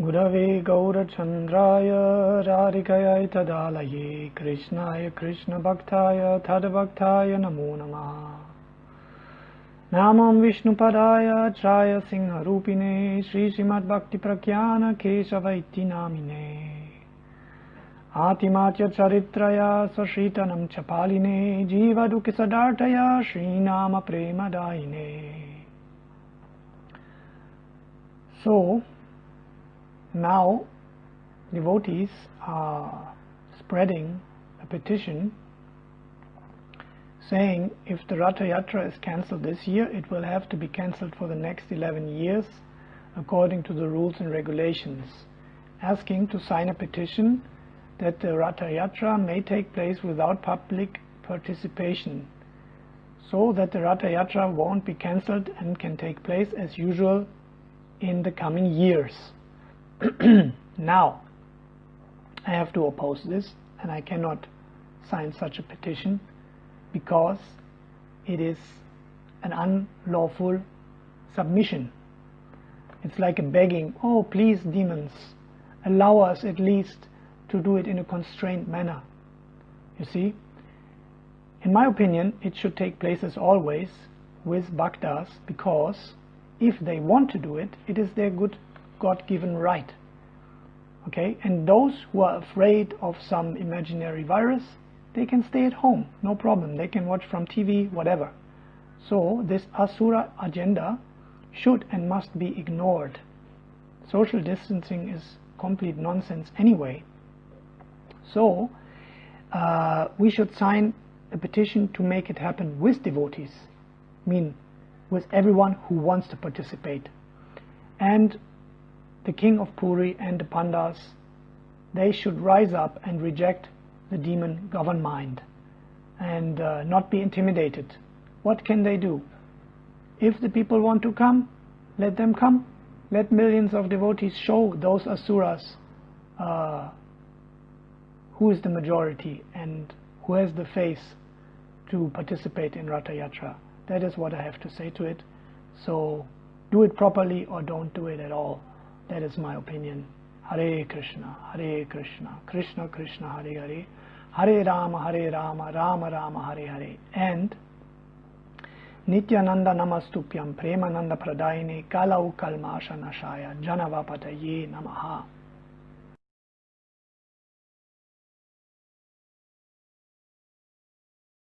गुरवे गौरचन्द्राय राधिकयै तदालये कृष्णाय कृष्णभक्ताय तद्भक्ताय नमो नमः। नामं विष्णुपदाय त्राय सिंहरूपिणे श्रीश्रीमद्भक्तिप्रज्ञान केशव इति नामिने आतिमात्य चरित्रया स्वशीतनं च पालिने जीवदुःखिसदार्थया Shreenam प्रेमदायिने So, now devotees are spreading a petition saying if the Ratha Yatra is cancelled this year, it will have to be cancelled for the next 11 years according to the rules and regulations, asking to sign a petition that the Ratha Yatra may take place without public participation, so that the Ratha Yatra won't be cancelled and can take place as usual in the coming years. now, I have to oppose this and I cannot sign such a petition because it is an unlawful submission. It's like a begging, oh please demons, allow us at least to do it in a constrained manner. You see, in my opinion, it should take place as always with bhaktas because if they want to do it, it is their good God-given right. Okay, and those who are afraid of some imaginary virus, they can stay at home, no problem. They can watch from TV, whatever. So this Asura agenda should and must be ignored. Social distancing is complete nonsense anyway. So uh, we should sign a petition to make it happen with devotees, I mean with everyone who wants to participate. And the king of Puri and the Pandas, they should rise up and reject the demon governed mind and uh, not be intimidated. What can they do? If the people want to come, let them come. Let millions of devotees show those asuras uh, who is the majority and who has the face to participate in Ratha Yatra. That is what I have to say to it. So do it properly or don't do it at all. That is my opinion. Hare Krishna, Hare Krishna, Krishna Krishna, Hare Hare, Hare Rama, Hare Rama, Rama Rama, Hare Hare. And Nityananda Namastupyam Premananda Pradayine Kalau Kalmasha Nashaya Janavapataye Namaha.